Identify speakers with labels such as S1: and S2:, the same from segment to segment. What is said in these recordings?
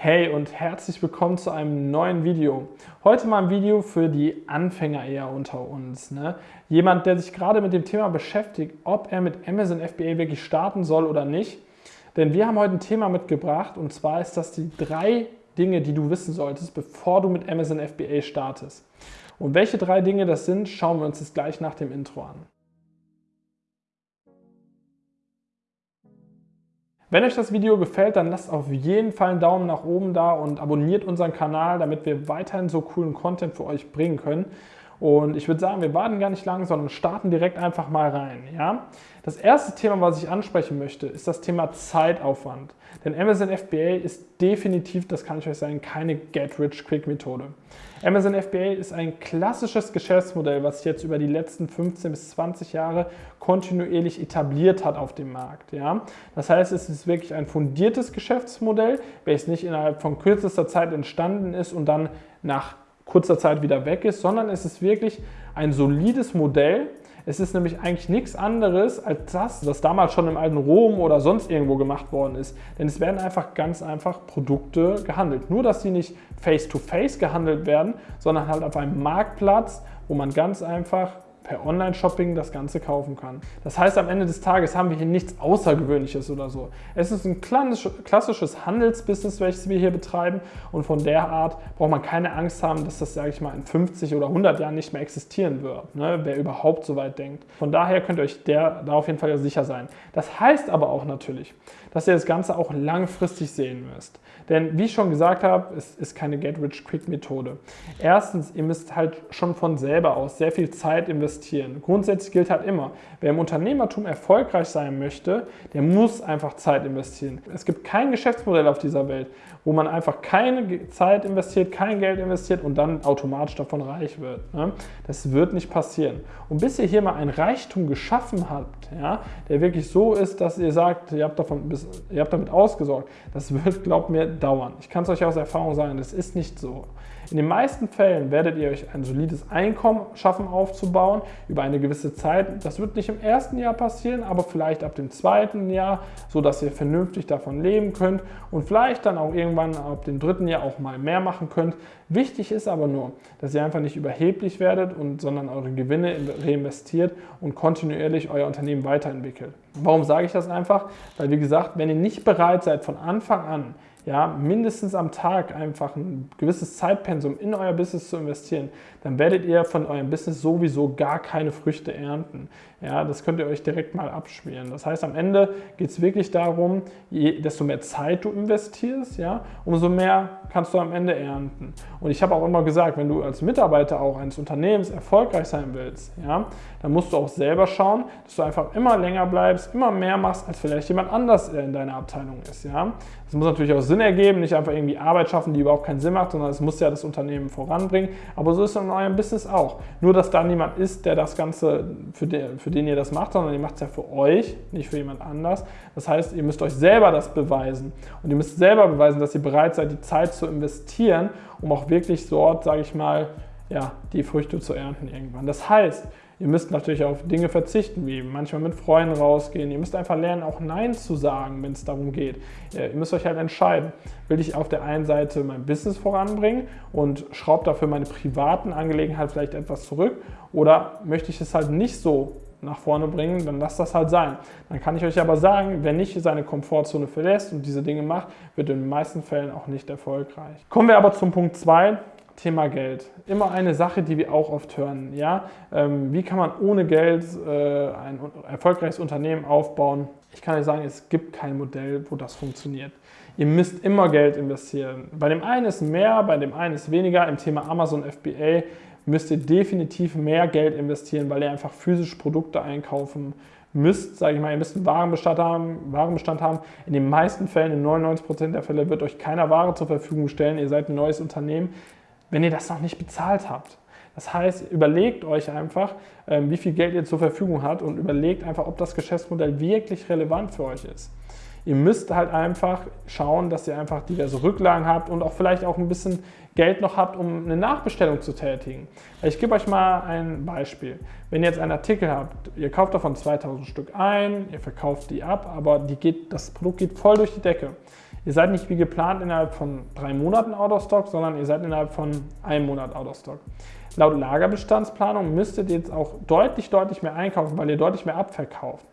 S1: Hey und herzlich willkommen zu einem neuen Video. Heute mal ein Video für die Anfänger eher unter uns. Ne? Jemand, der sich gerade mit dem Thema beschäftigt, ob er mit Amazon FBA wirklich starten soll oder nicht. Denn wir haben heute ein Thema mitgebracht und zwar ist das die drei Dinge, die du wissen solltest, bevor du mit Amazon FBA startest. Und welche drei Dinge das sind, schauen wir uns jetzt gleich nach dem Intro an. Wenn euch das Video gefällt, dann lasst auf jeden Fall einen Daumen nach oben da und abonniert unseren Kanal, damit wir weiterhin so coolen Content für euch bringen können. Und ich würde sagen, wir warten gar nicht lang, sondern starten direkt einfach mal rein. Ja? Das erste Thema, was ich ansprechen möchte, ist das Thema Zeitaufwand. Denn Amazon FBA ist definitiv, das kann ich euch sagen, keine Get-Rich-Quick-Methode. Amazon FBA ist ein klassisches Geschäftsmodell, was sich jetzt über die letzten 15 bis 20 Jahre kontinuierlich etabliert hat auf dem Markt. Ja? Das heißt, es ist wirklich ein fundiertes Geschäftsmodell, welches nicht innerhalb von kürzester Zeit entstanden ist und dann nach kurzer Zeit wieder weg ist, sondern es ist wirklich ein solides Modell, es ist nämlich eigentlich nichts anderes als das, was damals schon im alten Rom oder sonst irgendwo gemacht worden ist. Denn es werden einfach ganz einfach Produkte gehandelt. Nur, dass sie nicht face-to-face -face gehandelt werden, sondern halt auf einem Marktplatz, wo man ganz einfach per Online-Shopping das Ganze kaufen kann. Das heißt, am Ende des Tages haben wir hier nichts Außergewöhnliches oder so. Es ist ein klassisches Handelsbusiness, welches wir hier betreiben und von der Art braucht man keine Angst haben, dass das, sage ich mal, in 50 oder 100 Jahren nicht mehr existieren wird, ne? wer überhaupt so weit denkt. Von daher könnt ihr euch der, da auf jeden Fall sicher sein. Das heißt aber auch natürlich, dass ihr das Ganze auch langfristig sehen müsst. Denn wie ich schon gesagt habe, es ist keine Get-Rich-Quick-Methode. Erstens, ihr müsst halt schon von selber aus sehr viel Zeit investieren. Grundsätzlich gilt halt immer, wer im Unternehmertum erfolgreich sein möchte, der muss einfach Zeit investieren. Es gibt kein Geschäftsmodell auf dieser Welt, wo man einfach keine Zeit investiert, kein Geld investiert und dann automatisch davon reich wird. Ne? Das wird nicht passieren. Und bis ihr hier mal ein Reichtum geschaffen habt, der wirklich so ist, dass ihr sagt, ihr habt, davon, ihr habt damit ausgesorgt, das wird, glaubt mir, dauern. Ich kann es euch aus Erfahrung sagen, das ist nicht so. In den meisten Fällen werdet ihr euch ein solides Einkommen schaffen aufzubauen über eine gewisse Zeit. Das wird nicht im ersten Jahr passieren, aber vielleicht ab dem zweiten Jahr, sodass ihr vernünftig davon leben könnt und vielleicht dann auch irgendwann ab dem dritten Jahr auch mal mehr machen könnt. Wichtig ist aber nur, dass ihr einfach nicht überheblich werdet, und, sondern eure Gewinne reinvestiert und kontinuierlich euer Unternehmen weiterentwickelt. Warum sage ich das einfach? Weil wie gesagt, wenn ihr nicht bereit seid von Anfang an ja, mindestens am Tag einfach ein gewisses Zeitpensum in euer Business zu investieren, dann werdet ihr von eurem Business sowieso gar keine Früchte ernten. Ja, das könnt ihr euch direkt mal abschmieren. Das heißt, am Ende geht es wirklich darum, je, desto mehr Zeit du investierst, ja, umso mehr kannst du am Ende ernten. Und ich habe auch immer gesagt, wenn du als Mitarbeiter auch eines Unternehmens erfolgreich sein willst, ja, dann musst du auch selber schauen, dass du einfach immer länger bleibst, immer mehr machst, als vielleicht jemand anders in deiner Abteilung ist. Ja. Das muss natürlich auch Sinn ergeben, nicht einfach irgendwie Arbeit schaffen, die überhaupt keinen Sinn macht, sondern es muss ja das Unternehmen voranbringen. Aber so ist es in eurem Business auch. Nur, dass da niemand ist, der das Ganze, für den, für den ihr das macht, sondern ihr macht es ja für euch, nicht für jemand anders. Das heißt, ihr müsst euch selber das beweisen. Und ihr müsst selber beweisen, dass ihr bereit seid, die Zeit zu investieren, um auch wirklich dort, sage ich mal, ja, die Früchte zu ernten irgendwann. Das heißt, Ihr müsst natürlich auf Dinge verzichten, wie manchmal mit Freunden rausgehen. Ihr müsst einfach lernen, auch Nein zu sagen, wenn es darum geht. Ihr müsst euch halt entscheiden. Will ich auf der einen Seite mein Business voranbringen und schraube dafür meine privaten Angelegenheiten vielleicht etwas zurück oder möchte ich es halt nicht so nach vorne bringen, dann lasst das halt sein. Dann kann ich euch aber sagen, wer nicht seine Komfortzone verlässt und diese Dinge macht, wird in den meisten Fällen auch nicht erfolgreich. Kommen wir aber zum Punkt 2. Thema Geld. Immer eine Sache, die wir auch oft hören. Ja? Ähm, wie kann man ohne Geld äh, ein erfolgreiches Unternehmen aufbauen? Ich kann euch sagen, es gibt kein Modell, wo das funktioniert. Ihr müsst immer Geld investieren. Bei dem einen ist mehr, bei dem einen ist weniger. Im Thema Amazon FBA müsst ihr definitiv mehr Geld investieren, weil ihr einfach physisch Produkte einkaufen müsst, sage ich mal, ihr müsst einen Warenbestand haben, Warenbestand haben. In den meisten Fällen, in 99% der Fälle, wird euch keiner Ware zur Verfügung stellen. Ihr seid ein neues Unternehmen wenn ihr das noch nicht bezahlt habt. Das heißt, überlegt euch einfach, ähm, wie viel Geld ihr zur Verfügung habt und überlegt einfach, ob das Geschäftsmodell wirklich relevant für euch ist. Ihr müsst halt einfach schauen, dass ihr einfach diverse Rücklagen habt und auch vielleicht auch ein bisschen Geld noch habt, um eine Nachbestellung zu tätigen. Ich gebe euch mal ein Beispiel. Wenn ihr jetzt einen Artikel habt, ihr kauft davon 2000 Stück ein, ihr verkauft die ab, aber die geht, das Produkt geht voll durch die Decke. Ihr seid nicht wie geplant innerhalb von drei Monaten out of stock, sondern ihr seid innerhalb von einem Monat out of stock. Laut Lagerbestandsplanung müsstet ihr jetzt auch deutlich, deutlich mehr einkaufen, weil ihr deutlich mehr abverkauft.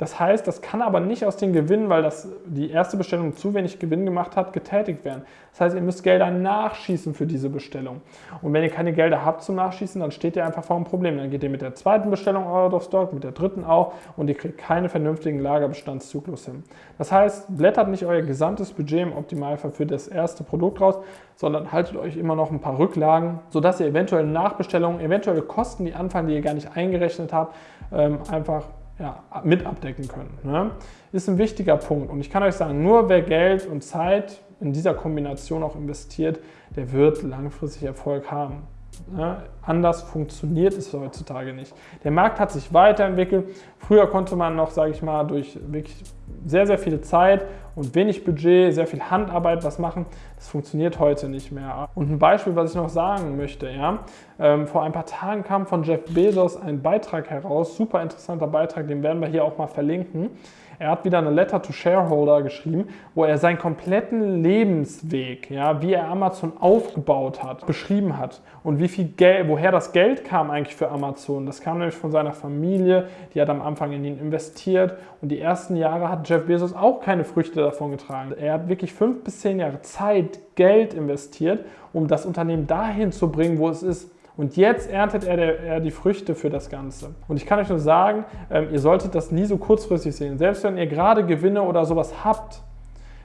S1: Das heißt, das kann aber nicht aus den Gewinnen, weil das die erste Bestellung zu wenig Gewinn gemacht hat, getätigt werden. Das heißt, ihr müsst Gelder nachschießen für diese Bestellung. Und wenn ihr keine Gelder habt zum Nachschießen, dann steht ihr einfach vor einem Problem. Dann geht ihr mit der zweiten Bestellung out of stock, mit der dritten auch und ihr kriegt keinen vernünftigen Lagerbestandszyklus hin. Das heißt, blättert nicht euer gesamtes Budget im Optimalfall für das erste Produkt raus, sondern haltet euch immer noch ein paar Rücklagen, sodass ihr eventuell Nachbestellungen, eventuelle Kosten, die anfallen, die ihr gar nicht eingerechnet habt, ähm, einfach ja, mit abdecken können. Ne? Ist ein wichtiger Punkt. Und ich kann euch sagen, nur wer Geld und Zeit in dieser Kombination auch investiert, der wird langfristig Erfolg haben. Ne? Anders funktioniert es heutzutage nicht. Der Markt hat sich weiterentwickelt. Früher konnte man noch, sage ich mal, durch wirklich sehr, sehr viel Zeit und wenig Budget, sehr viel Handarbeit was machen. Das funktioniert heute nicht mehr. Und ein Beispiel, was ich noch sagen möchte, ja, ähm, vor ein paar Tagen kam von Jeff Bezos ein Beitrag heraus, super interessanter Beitrag, den werden wir hier auch mal verlinken. Er hat wieder eine Letter to Shareholder geschrieben, wo er seinen kompletten Lebensweg, ja, wie er Amazon aufgebaut hat, beschrieben hat und wie viel Geld, woher das Geld kam eigentlich für Amazon. Das kam nämlich von seiner Familie, die hat am Anfang in ihn investiert und die ersten Jahre hat Jeff Bezos auch keine Früchte davon getragen. Er hat wirklich fünf bis zehn Jahre Zeit, Geld investiert, um das Unternehmen dahin zu bringen, wo es ist. Und jetzt erntet er, der, er, die Früchte für das Ganze. Und ich kann euch nur sagen, ähm, ihr solltet das nie so kurzfristig sehen. Selbst wenn ihr gerade Gewinne oder sowas habt,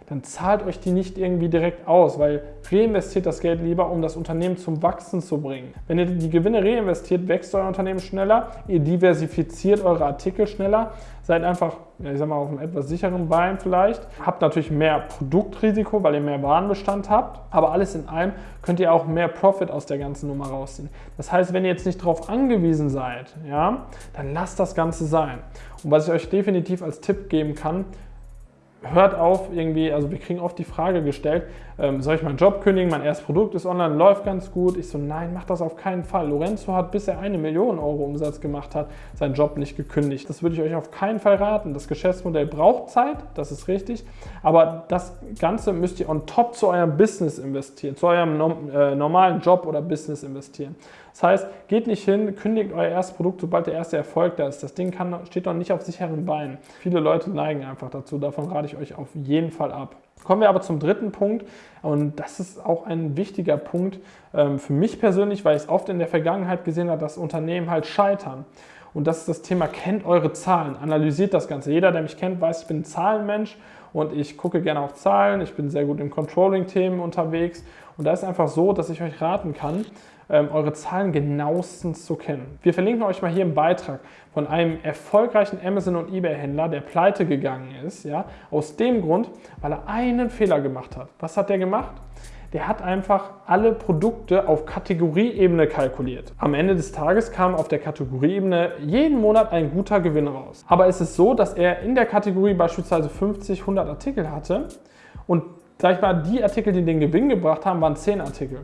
S1: dann zahlt euch die nicht irgendwie direkt aus, weil reinvestiert das Geld lieber, um das Unternehmen zum Wachsen zu bringen. Wenn ihr die Gewinne reinvestiert, wächst euer Unternehmen schneller, ihr diversifiziert eure Artikel schneller, seid einfach, ich sag mal, auf einem etwas sicheren Bein vielleicht, habt natürlich mehr Produktrisiko, weil ihr mehr Warenbestand habt, aber alles in allem könnt ihr auch mehr Profit aus der ganzen Nummer rausziehen. Das heißt, wenn ihr jetzt nicht darauf angewiesen seid, ja, dann lasst das Ganze sein. Und was ich euch definitiv als Tipp geben kann, hört auf irgendwie, also wir kriegen oft die Frage gestellt, ähm, soll ich meinen Job kündigen, mein erstes Produkt ist online, läuft ganz gut. Ich so, nein, mach das auf keinen Fall. Lorenzo hat, bis er eine Million Euro Umsatz gemacht hat, seinen Job nicht gekündigt. Das würde ich euch auf keinen Fall raten. Das Geschäftsmodell braucht Zeit, das ist richtig, aber das Ganze müsst ihr on top zu eurem Business investieren, zu eurem äh, normalen Job oder Business investieren. Das heißt, geht nicht hin, kündigt euer erstes Produkt, sobald der erste Erfolg da ist. Das Ding kann, steht noch nicht auf sicheren Beinen. Viele Leute neigen einfach dazu. Davon rate ich euch auf jeden Fall ab. Kommen wir aber zum dritten Punkt und das ist auch ein wichtiger Punkt ähm, für mich persönlich, weil ich es oft in der Vergangenheit gesehen habe, dass Unternehmen halt scheitern. Und das ist das Thema, kennt eure Zahlen, analysiert das Ganze. Jeder, der mich kennt, weiß, ich bin ein Zahlenmensch und ich gucke gerne auf Zahlen. Ich bin sehr gut im Controlling-Themen unterwegs und da ist einfach so, dass ich euch raten kann, ähm, eure Zahlen genauestens zu kennen. Wir verlinken euch mal hier im Beitrag von einem erfolgreichen Amazon- und Ebay-Händler, der pleite gegangen ist, ja, aus dem Grund, weil er einen Fehler gemacht hat. Was hat der gemacht? Der hat einfach alle Produkte auf Kategorieebene kalkuliert. Am Ende des Tages kam auf der Kategorieebene jeden Monat ein guter Gewinn raus. Aber es ist so, dass er in der Kategorie beispielsweise 50, 100 Artikel hatte und sag ich mal, die Artikel, die den Gewinn gebracht haben, waren 10 Artikel.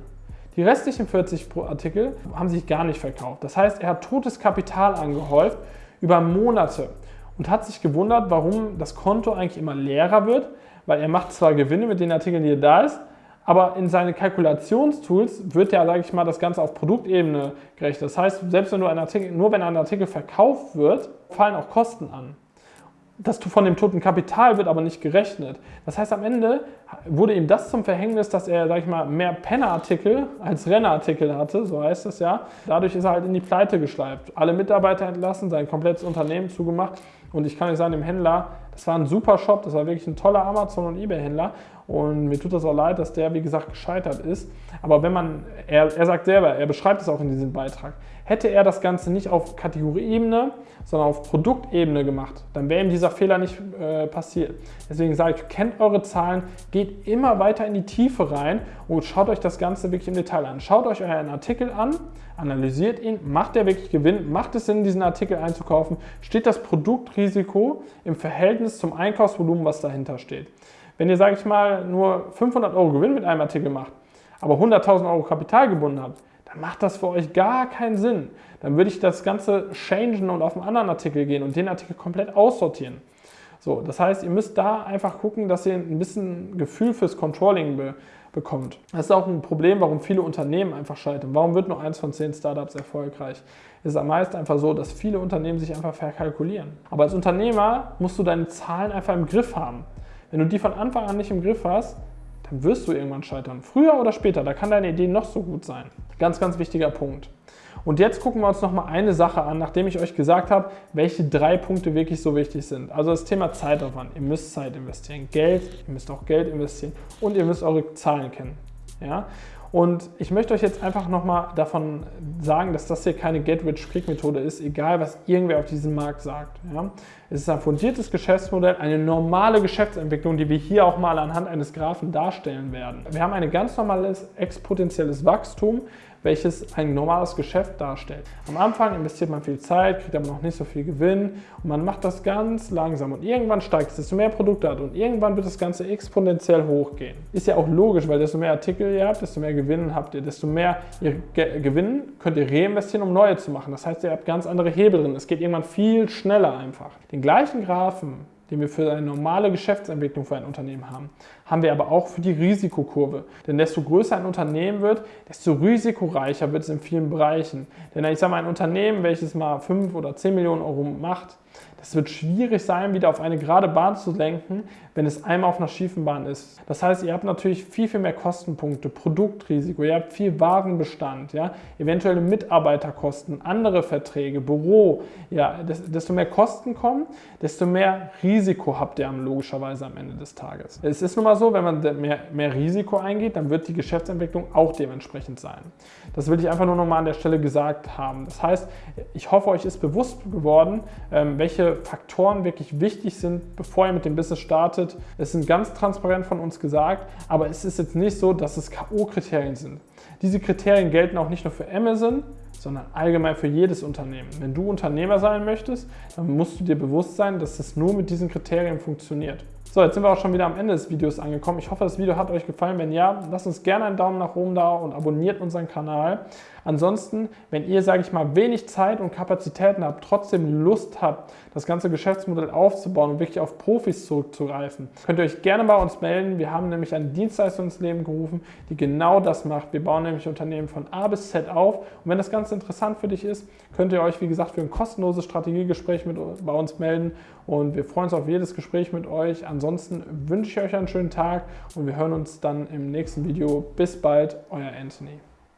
S1: Die restlichen 40 Artikel haben sich gar nicht verkauft. Das heißt, er hat totes Kapital angehäuft über Monate und hat sich gewundert, warum das Konto eigentlich immer leerer wird, weil er macht zwar Gewinne mit den Artikeln, die er da ist, aber in seine Kalkulationstools wird ja, sage ich mal, das Ganze auf Produktebene gerechnet. Das heißt, selbst wenn du ein Artikel, nur wenn ein Artikel verkauft wird, fallen auch Kosten an das von dem toten Kapital wird aber nicht gerechnet. Das heißt, am Ende wurde ihm das zum Verhängnis, dass er, sag ich mal, mehr Pennerartikel als Rennerartikel hatte, so heißt es ja. Dadurch ist er halt in die Pleite geschleift. Alle Mitarbeiter entlassen, sein komplettes Unternehmen zugemacht. Und ich kann euch sagen, dem Händler, das war ein super Shop, das war wirklich ein toller Amazon- und Ebay-Händler. Und mir tut das auch leid, dass der, wie gesagt, gescheitert ist. Aber wenn man, er, er sagt selber, er beschreibt es auch in diesem Beitrag, hätte er das Ganze nicht auf Kategorieebene, sondern auf Produktebene gemacht, dann wäre ihm dieser Fehler nicht äh, passiert. Deswegen sage ich, kennt eure Zahlen, geht immer weiter in die Tiefe rein und schaut euch das Ganze wirklich im Detail an. Schaut euch euren Artikel an, analysiert ihn, macht er wirklich Gewinn, macht es Sinn, diesen Artikel einzukaufen, steht das Produktrisiko im Verhältnis zum Einkaufsvolumen, was dahinter steht. Wenn ihr, sage ich mal, nur 500 Euro Gewinn mit einem Artikel macht, aber 100.000 Euro Kapital gebunden habt, dann macht das für euch gar keinen Sinn. Dann würde ich das Ganze changen und auf einen anderen Artikel gehen und den Artikel komplett aussortieren. So, das heißt, ihr müsst da einfach gucken, dass ihr ein bisschen Gefühl fürs Controlling bekommt. Das ist auch ein Problem, warum viele Unternehmen einfach scheitern. Warum wird nur eins von zehn Startups erfolgreich? Es ist am meisten einfach so, dass viele Unternehmen sich einfach verkalkulieren. Aber als Unternehmer musst du deine Zahlen einfach im Griff haben. Wenn du die von Anfang an nicht im Griff hast, dann wirst du irgendwann scheitern. Früher oder später, da kann deine Idee noch so gut sein. Ganz, ganz wichtiger Punkt. Und jetzt gucken wir uns noch mal eine Sache an, nachdem ich euch gesagt habe, welche drei Punkte wirklich so wichtig sind. Also das Thema Zeitaufwand. Ihr müsst Zeit investieren, Geld, ihr müsst auch Geld investieren und ihr müsst eure Zahlen kennen. Ja? Und ich möchte euch jetzt einfach nochmal davon sagen, dass das hier keine Get-Rich-Quick-Methode ist, egal was irgendwer auf diesem Markt sagt. Ja? Es ist ein fundiertes Geschäftsmodell, eine normale Geschäftsentwicklung, die wir hier auch mal anhand eines Graphen darstellen werden. Wir haben ein ganz normales exponentielles Wachstum, welches ein normales Geschäft darstellt. Am Anfang investiert man viel Zeit, kriegt aber noch nicht so viel Gewinn und man macht das ganz langsam und irgendwann steigt es, desto mehr Produkte hat und irgendwann wird das Ganze exponentiell hochgehen. Ist ja auch logisch, weil desto mehr Artikel ihr habt, desto mehr Gewinn habt ihr, desto mehr ihr gewinnen könnt ihr reinvestieren, um neue zu machen. Das heißt, ihr habt ganz andere Hebel drin. Es geht irgendwann viel schneller einfach. Den gleichen Graphen den wir für eine normale Geschäftsentwicklung für ein Unternehmen haben, haben wir aber auch für die Risikokurve. Denn desto größer ein Unternehmen wird, desto risikoreicher wird es in vielen Bereichen. Denn ich sage mal, ein Unternehmen, welches mal 5 oder 10 Millionen Euro macht, es wird schwierig sein, wieder auf eine gerade Bahn zu lenken, wenn es einmal auf einer schiefen Bahn ist. Das heißt, ihr habt natürlich viel, viel mehr Kostenpunkte, Produktrisiko, ihr habt viel Warenbestand, ja, eventuelle Mitarbeiterkosten, andere Verträge, Büro. Ja, desto mehr Kosten kommen, desto mehr Risiko habt ihr logischerweise am Ende des Tages. Es ist nun mal so, wenn man mehr, mehr Risiko eingeht, dann wird die Geschäftsentwicklung auch dementsprechend sein. Das will ich einfach nur nochmal an der Stelle gesagt haben. Das heißt, ich hoffe, euch ist bewusst geworden, ähm, welche Faktoren wirklich wichtig sind, bevor ihr mit dem Business startet. Es sind ganz transparent von uns gesagt, aber es ist jetzt nicht so, dass es K.O.-Kriterien sind. Diese Kriterien gelten auch nicht nur für Amazon, sondern allgemein für jedes Unternehmen. Wenn du Unternehmer sein möchtest, dann musst du dir bewusst sein, dass es nur mit diesen Kriterien funktioniert. So, jetzt sind wir auch schon wieder am Ende des Videos angekommen. Ich hoffe, das Video hat euch gefallen. Wenn ja, lasst uns gerne einen Daumen nach oben da und abonniert unseren Kanal. Ansonsten, wenn ihr, sage ich mal, wenig Zeit und Kapazitäten habt, trotzdem Lust habt, das ganze Geschäftsmodell aufzubauen und wirklich auf Profis zurückzugreifen, könnt ihr euch gerne bei uns melden. Wir haben nämlich eine Dienstleistung ins Leben gerufen, die genau das macht. Wir bauen nämlich Unternehmen von A bis Z auf. Und wenn das Ganze interessant für dich ist, könnt ihr euch, wie gesagt, für ein kostenloses Strategiegespräch mit, bei uns melden. Und wir freuen uns auf jedes Gespräch mit euch. Ansonsten wünsche ich euch einen schönen Tag und wir hören uns dann im nächsten Video. Bis bald, euer Anthony.